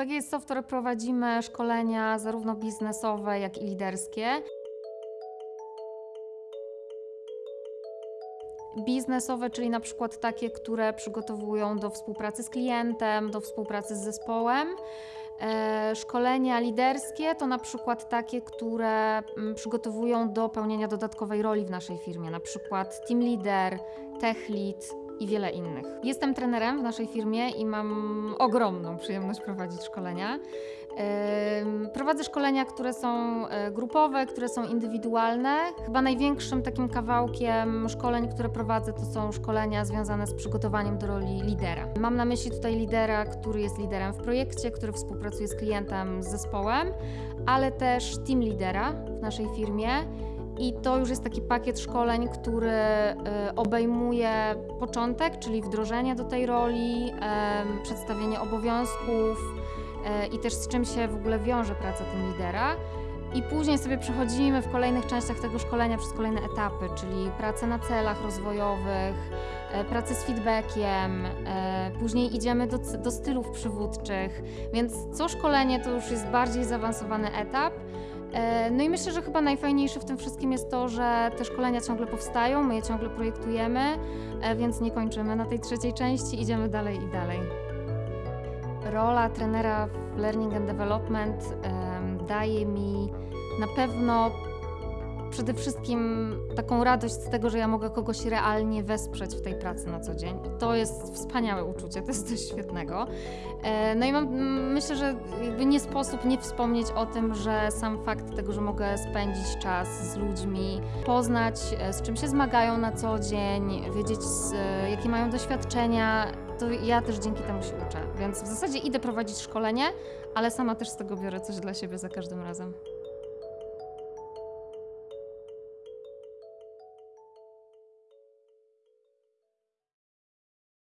PGS Software prowadzimy szkolenia zarówno biznesowe, jak i liderskie. Biznesowe, czyli na przykład takie, które przygotowują do współpracy z klientem, do współpracy z zespołem. E, Szkolenia liderskie to na przykład takie, które mm, przygotowują do pełnienia dodatkowej roli w naszej firmie, na przykład team leader, tech lead i wiele innych. Jestem trenerem w naszej firmie i mam ogromną przyjemność prowadzić szkolenia. Prowadzę szkolenia, które są e, grupowe, które są indywidualne. Chyba największym takim kawałkiem szkoleń, które prowadzę, to są szkolenia związane z przygotowaniem do roli lidera. Mam na myśli tutaj lidera, który jest liderem w projekcie, który współpracuje z klientem, z zespołem, ale też team lidera w naszej firmie. I to już jest taki pakiet szkoleń, który e, obejmuje początek, czyli wdrożenie do tej roli, przedstawienie obowiązków e, i też z czym się w ogóle wiąże praca team lidera. I później sobie przechodzimy w kolejnych częściach tego szkolenia przez kolejne etapy, czyli pracę na celach rozwojowych, e, pracę z feedbackiem, e, później idziemy do, do stylów przywódczych, więc co szkolenie to już jest bardziej zaawansowany etap. E, No i myślę, że chyba najfajniejsze w tym wszystkim jest to, że te szkolenia ciągle powstają, my je ciągle projektujemy, więc nie kończymy na tej trzeciej części, idziemy dalej i dalej. Rola trenera w Learning and Development daje mi na pewno przede wszystkim taką radość z tego, że ja mogę kogoś realnie wesprzeć w tej pracy na co dzień. To jest wspaniałe uczucie, to jest coś świetnego. E, No i mam, myślę, że nie sposób nie wspomnieć o tym, że sam fakt tego, że mogę spędzić czas z ludźmi, poznać e, z czym się zmagają na co dzień, wiedzieć z, e, jakie mają doświadczenia, to ja też dzięki temu się uczę. Więc w zasadzie idę prowadzić szkolenie, ale sama też z tego biorę coś dla siebie za każdym razem.